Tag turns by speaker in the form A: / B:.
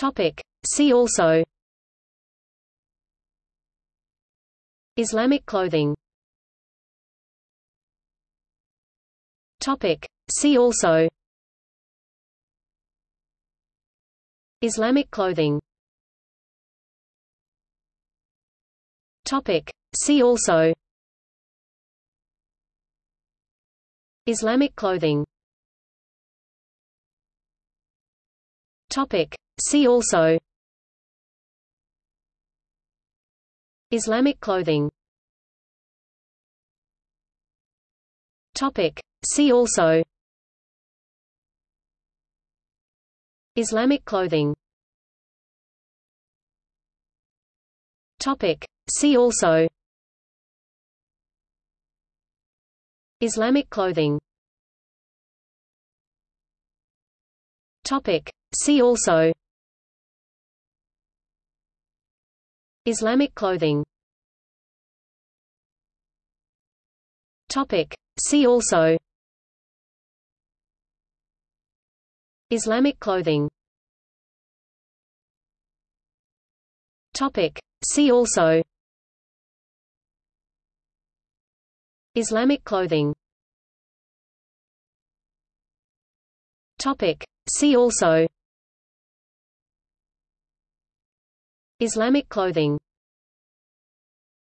A: Topic. See also Islamic clothing Topic. See also Islamic clothing Topic. See also Islamic clothing Topic. See also Islamic clothing Topic. See also Islamic clothing Topic. See also Islamic clothing Topic. See also Islamic clothing Topic. See also Islamic clothing Topic. See also Islamic clothing Topic. See also Islamic clothing